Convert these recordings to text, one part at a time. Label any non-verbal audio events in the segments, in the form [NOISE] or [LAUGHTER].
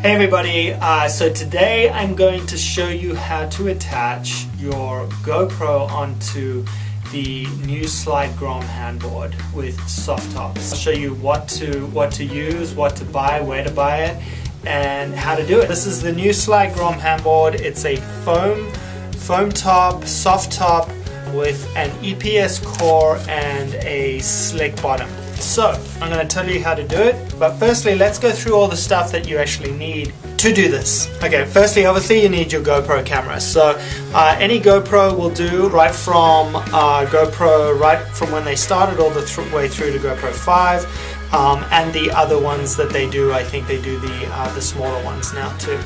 Hey everybody, uh, so today I'm going to show you how to attach your GoPro onto the new Slide Grom handboard with soft tops. I'll show you what to what to use, what to buy, where to buy it, and how to do it. This is the new Slide Grom handboard. It's a foam foam top, soft top with an EPS core and a slick bottom. So, I'm going to tell you how to do it, but firstly let's go through all the stuff that you actually need to do this. Okay, firstly obviously you need your GoPro camera. So uh, any GoPro will do right from uh, GoPro, right from when they started all the th way through to GoPro 5. Um, and the other ones that they do, I think they do the, uh, the smaller ones now too.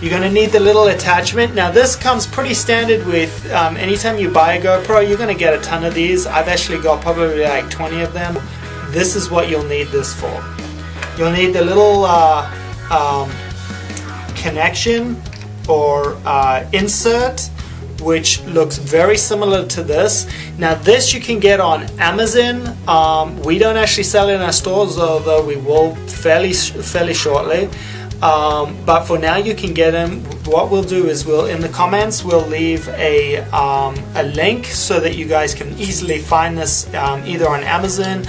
You're going to need the little attachment. Now this comes pretty standard with um, anytime you buy a GoPro, you're going to get a ton of these. I've actually got probably like 20 of them this is what you'll need this for. You'll need the little uh, um, connection or uh, insert which looks very similar to this. Now this you can get on Amazon. Um, we don't actually sell it in our stores although we will fairly, fairly shortly. Um, but for now you can get them. What we'll do is we'll in the comments we'll leave a, um, a link so that you guys can easily find this um, either on Amazon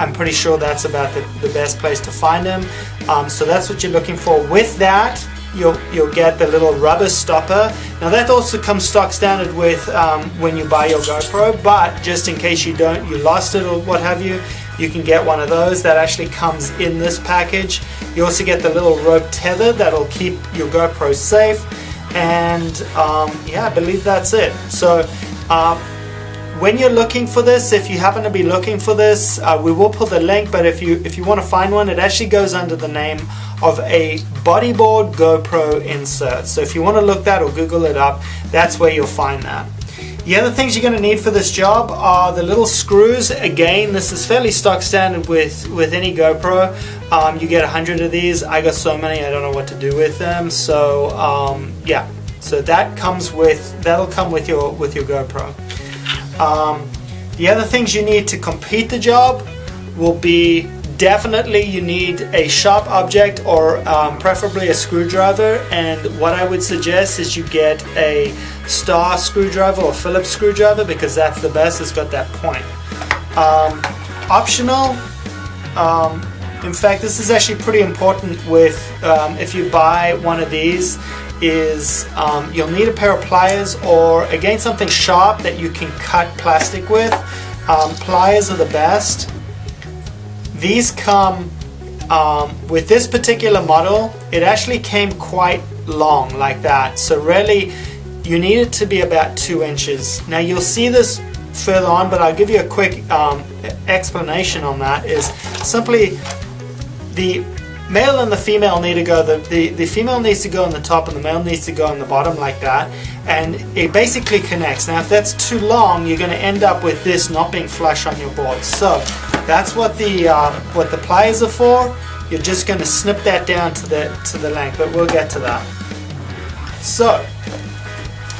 I'm pretty sure that's about the, the best place to find them. Um, so that's what you're looking for. With that, you'll you'll get the little rubber stopper. Now that also comes stock standard with um, when you buy your GoPro, but just in case you don't, you lost it or what have you, you can get one of those that actually comes in this package. You also get the little rope tether that'll keep your GoPro safe. And um, yeah, I believe that's it. So um, when you're looking for this, if you happen to be looking for this, uh, we will put the link, but if you if you want to find one, it actually goes under the name of a bodyboard GoPro insert. So if you want to look that or Google it up, that's where you'll find that. The other things you're going to need for this job are the little screws. Again, this is fairly stock standard with, with any GoPro. Um, you get a hundred of these. I got so many, I don't know what to do with them. So um, yeah, so that comes with that'll come with your with your GoPro. Um, the other things you need to complete the job will be definitely you need a sharp object or um, preferably a screwdriver and what I would suggest is you get a star screwdriver or Phillips screwdriver because that's the best, it's got that point. Um, optional, um, in fact this is actually pretty important with um, if you buy one of these is um, you'll need a pair of pliers or again something sharp that you can cut plastic with. Um, pliers are the best. These come um, with this particular model it actually came quite long like that so really you need it to be about two inches. Now you'll see this further on but I'll give you a quick um, explanation on that is simply the male and the female need to go, the, the, the female needs to go on the top and the male needs to go on the bottom like that. And it basically connects. Now if that's too long, you're going to end up with this not being flush on your board. So that's what the, uh, what the pliers are for. You're just going to snip that down to the, to the length, but we'll get to that. So,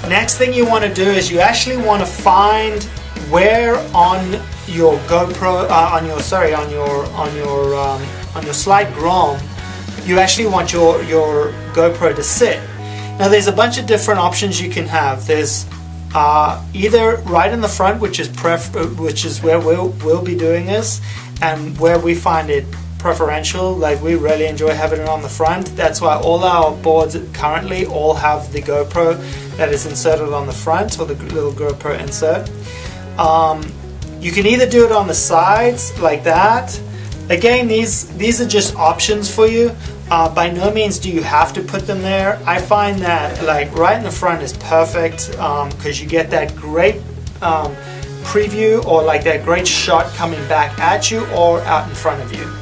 next thing you want to do is you actually want to find where on your GoPro, uh, on your, sorry, on your, on your, um, on your slide Grom, you actually want your, your GoPro to sit. Now there's a bunch of different options you can have. There's uh, either right in the front, which is pref which is where we'll, we'll be doing this, and where we find it preferential, like we really enjoy having it on the front. That's why all our boards currently all have the GoPro that is inserted on the front, or the little GoPro insert. Um, you can either do it on the sides, like that, Again, these, these are just options for you. Uh, by no means do you have to put them there. I find that like right in the front is perfect because um, you get that great um, preview or like that great shot coming back at you or out in front of you.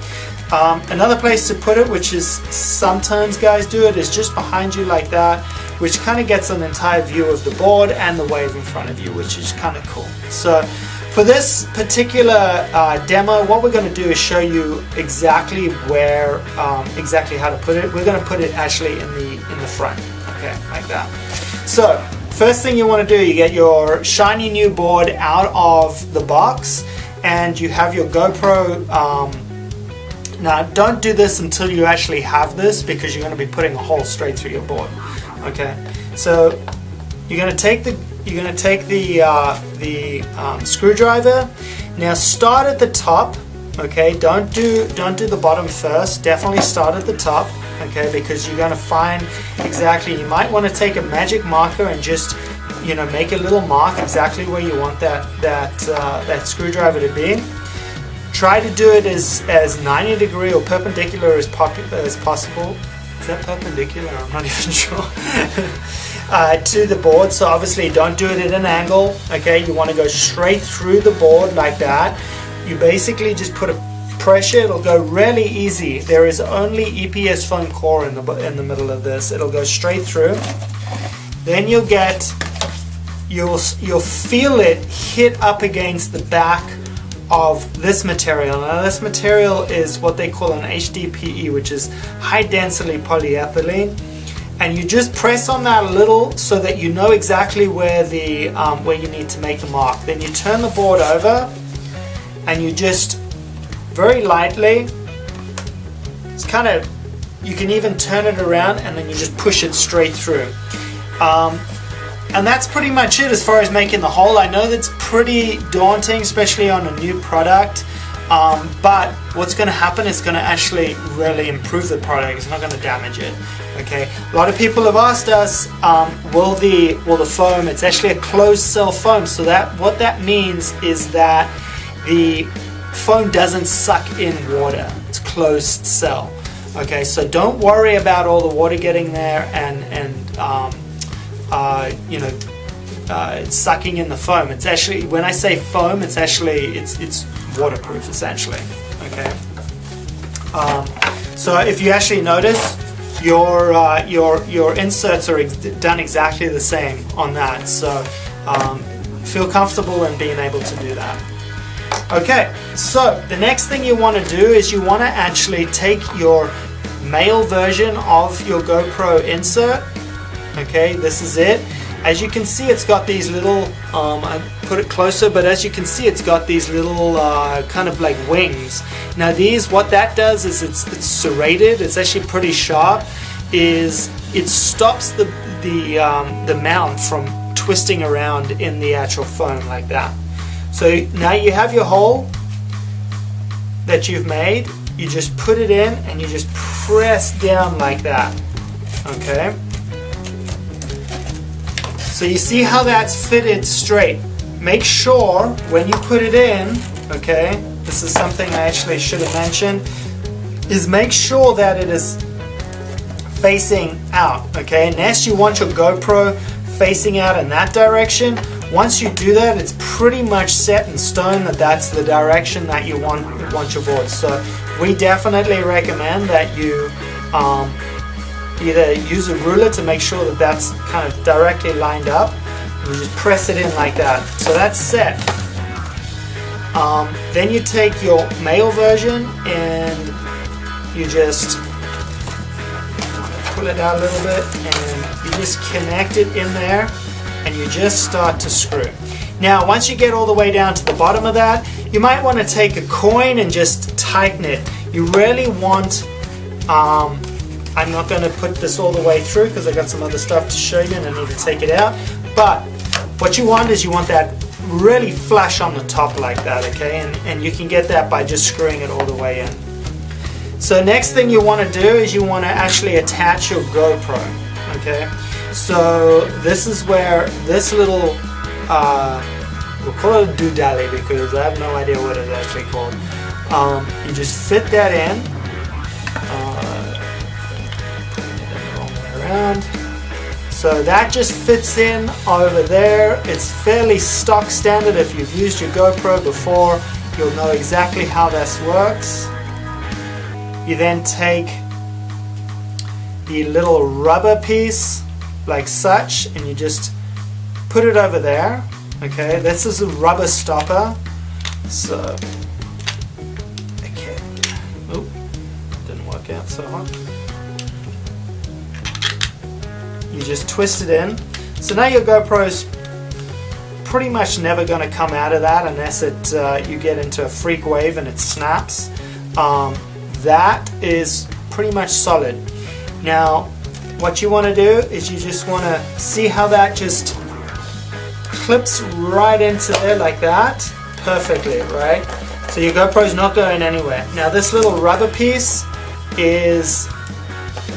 Um, another place to put it, which is sometimes guys do it, is just behind you like that, which kind of gets an entire view of the board and the wave in front of you, which is kind of cool. So for this particular uh, demo, what we're going to do is show you exactly where, um, exactly how to put it. We're going to put it actually in the in the front, okay, like that. So first thing you want to do, you get your shiny new board out of the box, and you have your GoPro um, now don't do this until you actually have this because you're going to be putting a hole straight through your board. Okay, so you're going to take the you're going to take the uh, the um, screwdriver. Now start at the top. Okay, don't do don't do the bottom first. Definitely start at the top. Okay, because you're going to find exactly. You might want to take a magic marker and just you know make a little mark exactly where you want that that uh, that screwdriver to be. Try to do it as as 90 degree or perpendicular as, as possible. Is that perpendicular? I'm not [LAUGHS] even sure. [LAUGHS] uh, to the board. So obviously don't do it at an angle. Okay, you want to go straight through the board like that. You basically just put a pressure. It'll go really easy. There is only EPS foam core in the in the middle of this. It'll go straight through. Then you'll get you'll you'll feel it hit up against the back of this material. Now this material is what they call an HDPE, which is high density polyethylene and you just press on that a little so that you know exactly where the um, where you need to make the mark. Then you turn the board over and you just very lightly it's kind of you can even turn it around and then you just push it straight through. Um, and that's pretty much it as far as making the hole. I know that's pretty daunting, especially on a new product. Um, but what's going to happen is going to actually really improve the product. It's not going to damage it. Okay. A lot of people have asked us, um, will the will the foam? It's actually a closed cell foam. So that what that means is that the foam doesn't suck in water. It's closed cell. Okay. So don't worry about all the water getting there and and um, uh, you know uh, sucking in the foam. It's actually when I say foam, it's actually it's it's waterproof essentially. Okay. Um, so if you actually notice, your uh, your your inserts are ex done exactly the same on that. So um, feel comfortable in being able to do that. Okay, so the next thing you want to do is you want to actually take your male version of your GoPro insert. Okay, this is it as you can see, it's got these little, um, I put it closer, but as you can see, it's got these little uh, kind of like wings. Now these, what that does is it's, it's serrated, it's actually pretty sharp, is it stops the, the, um, the mount from twisting around in the actual foam like that. So now you have your hole that you've made, you just put it in and you just press down like that, okay? So you see how that's fitted straight. Make sure when you put it in, okay, this is something I actually should have mentioned, is make sure that it is facing out, okay? Next you want your GoPro facing out in that direction. Once you do that, it's pretty much set in stone that that's the direction that you want, want your board. So we definitely recommend that you um, either use a ruler to make sure that that's kind of directly lined up and you just press it in like that. So that's set. Um, then you take your male version and you just pull it out a little bit and you just connect it in there and you just start to screw. Now once you get all the way down to the bottom of that you might want to take a coin and just tighten it. You really want um, I'm not going to put this all the way through because I got some other stuff to show you and I need to take it out. But what you want is you want that really flush on the top like that, okay? And, and you can get that by just screwing it all the way in. So next thing you want to do is you want to actually attach your GoPro, okay? So this is where this little, uh, we'll call it a doodally because I have no idea what it's actually called. Um, you just fit that in. Uh, around. So that just fits in over there. It's fairly stock standard. If you've used your GoPro before, you'll know exactly how this works. You then take the little rubber piece like such and you just put it over there. Okay, this is a rubber stopper. So, okay, oop, didn't work out so hot you just twist it in. So now your GoPro's pretty much never going to come out of that unless it uh, you get into a freak wave and it snaps. Um, that is pretty much solid. Now, what you want to do is you just want to see how that just clips right into there like that perfectly, right? So your GoPro's not going anywhere. Now this little rubber piece is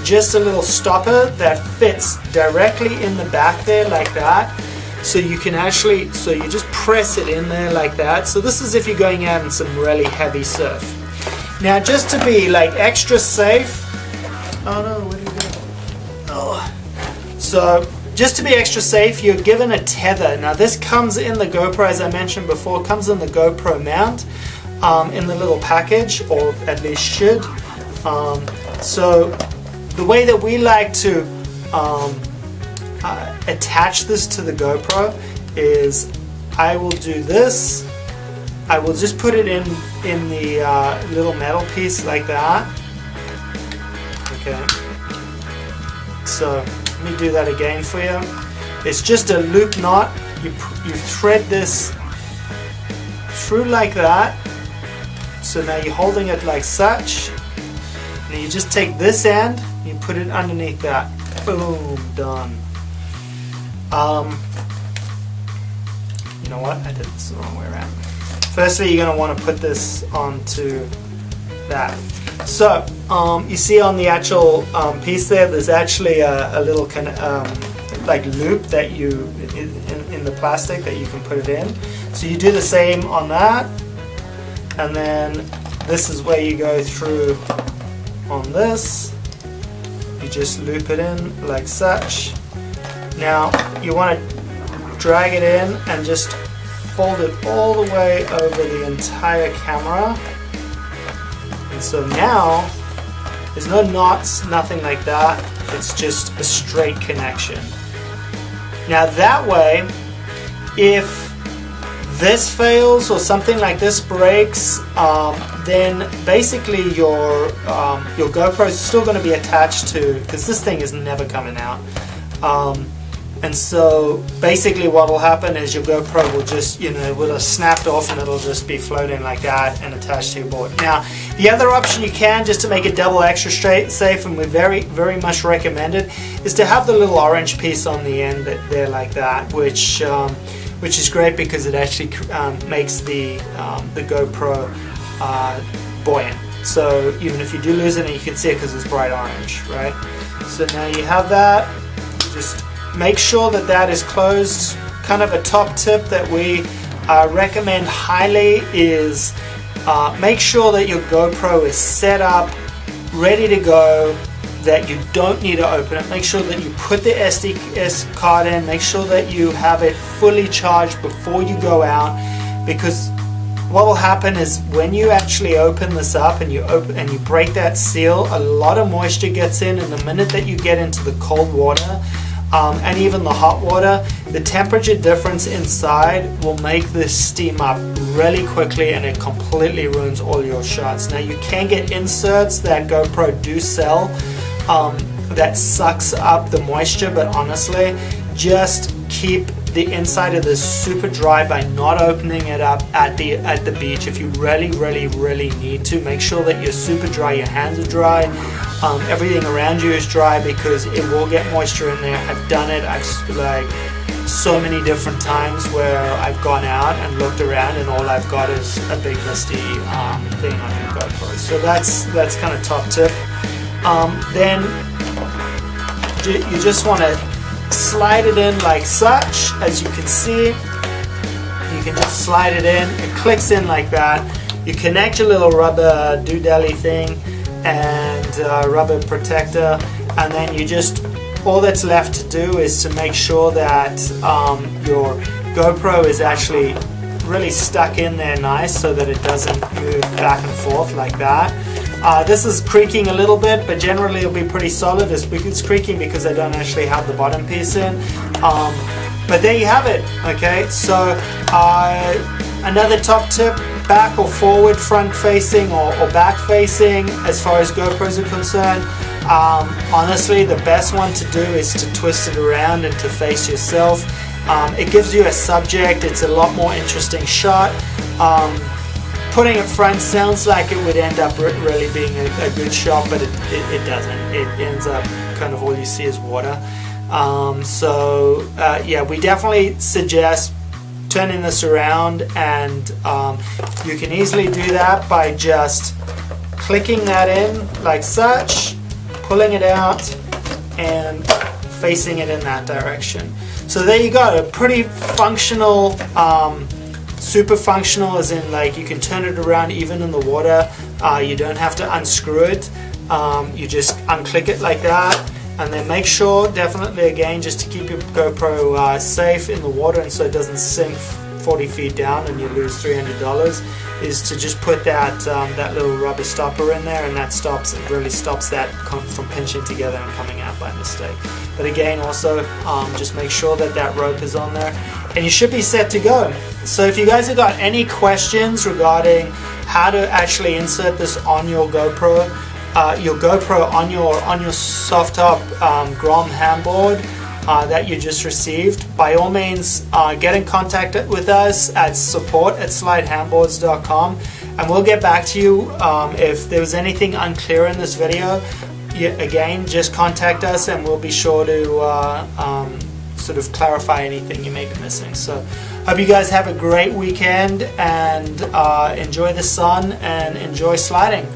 just a little stopper that fits directly in the back there like that. So you can actually, so you just press it in there like that. So this is if you're going out in some really heavy surf. Now just to be like extra safe, oh no, where did you go? Oh. So just to be extra safe, you're given a tether. Now this comes in the GoPro, as I mentioned before, comes in the GoPro mount um, in the little package, or at least should. Um, so the way that we like to um, uh, attach this to the GoPro is I will do this. I will just put it in in the uh, little metal piece like that. Okay. So let me do that again for you. It's just a loop knot. You, you thread this through like that. So now you're holding it like such. And you just take this end, you put it underneath that. Boom, done. Um, you know what? I did this the wrong way around. Firstly, you're going to want to put this onto that. So, um, you see on the actual um, piece there, there's actually a, a little kind of um, like loop that you, in, in, the plastic that you can put it in. So you do the same on that, and then this is where you go through on this. Just loop it in like such. Now, you want to drag it in and just fold it all the way over the entire camera And so now, there's no knots, nothing like that. It's just a straight connection. Now that way, if this fails or something like this breaks, um, then basically your um, your GoPro is still going to be attached to, because this thing is never coming out. Um, and so basically what will happen is your GoPro will just, you know, will have snapped off and it'll just be floating like that and attached to your board. Now, the other option you can, just to make it double extra straight safe, and we very, very much recommend it, is to have the little orange piece on the end that there like that, which um, which is great because it actually um, makes the, um, the GoPro uh, buoyant. So even if you do lose it, you can see it because it's bright orange, right? So now you have that, just Make sure that that is closed. Kind of a top tip that we uh, recommend highly is uh, make sure that your GoPro is set up, ready to go, that you don't need to open it. Make sure that you put the SD card in, make sure that you have it fully charged before you go out because what will happen is when you actually open this up and you open and you break that seal, a lot of moisture gets in and the minute that you get into the cold water, um, and even the hot water, the temperature difference inside will make this steam up really quickly and it completely ruins all your shots. Now you can get inserts that GoPro do sell um, that sucks up the moisture, but honestly, just keep the inside of this super dry by not opening it up at the at the beach. If you really really really need to make sure that you're super dry your hands are dry um, everything around you is dry because it will get moisture in there. I've done it I've like so many different times where I've gone out and looked around and all I've got is a big misty um, thing on your GoPro so that's that's kind of top tip. Um, then you just want to slide it in like such as you can see. You can just slide it in. It clicks in like that. You connect your little rubber doodally thing and uh, rubber protector and then you just all that's left to do is to make sure that um, your GoPro is actually really stuck in there nice so that it doesn't move back and forth like that uh, this is creaking a little bit, but generally it'll be pretty solid. It's, creaking because I don't actually have the bottom piece in. Um, but there you have it, okay? So uh, another top tip, back or forward, front facing or, or back facing as far as GoPros are concerned. Um, honestly, the best one to do is to twist it around and to face yourself. Um, it gives you a subject, it's a lot more interesting shot. Um, putting it front sounds like it would end up really being a, a good shot, but it, it, it, doesn't. It ends up kind of all you see is water. Um, so uh, yeah, we definitely suggest turning this around and um, you can easily do that by just clicking that in like such, pulling it out and facing it in that direction. So there you go, a pretty functional, um, super functional as in like you can turn it around even in the water. Uh, you don't have to unscrew it. Um, you just unclick it like that and then make sure definitely again just to keep your GoPro uh, safe in the water and so it doesn't sink 40 feet down and you lose $300 is to just put that um, that little rubber stopper in there and that stops it really stops that from pinching together and coming out by mistake but again also um, just make sure that that rope is on there and you should be set to go so if you guys have got any questions regarding how to actually insert this on your GoPro uh, your GoPro on your on your soft top um, Grom handboard uh, that you just received, by all means uh, get in contact with us at support at slidehandboards.com and we'll get back to you um, if there was anything unclear in this video. Again, just contact us and we'll be sure to uh, um, sort of clarify anything you may be missing. So hope you guys have a great weekend and uh, enjoy the sun and enjoy sliding.